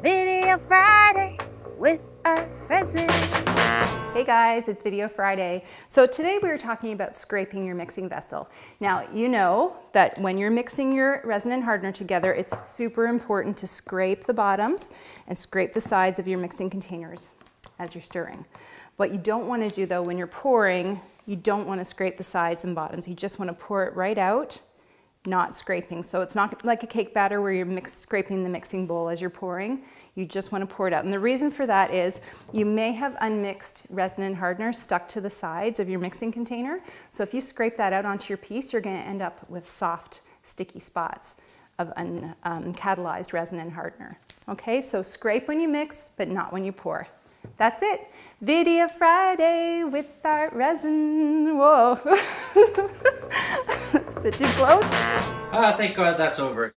Video Friday with a resin. Hey guys, it's Video Friday. So today we are talking about scraping your mixing vessel. Now you know that when you're mixing your resin and hardener together, it's super important to scrape the bottoms and scrape the sides of your mixing containers as you're stirring. What you don't want to do though when you're pouring, you don't want to scrape the sides and bottoms. You just want to pour it right out not scraping. So it's not like a cake batter where you're mix, scraping the mixing bowl as you're pouring. You just want to pour it out. And the reason for that is you may have unmixed resin and hardener stuck to the sides of your mixing container. So if you scrape that out onto your piece, you're going to end up with soft, sticky spots of uncatalyzed um, resin and hardener. Okay, so scrape when you mix, but not when you pour. That's it. Video Friday with ArtResin. Whoa. Bit too close. Ah, thank God that's over.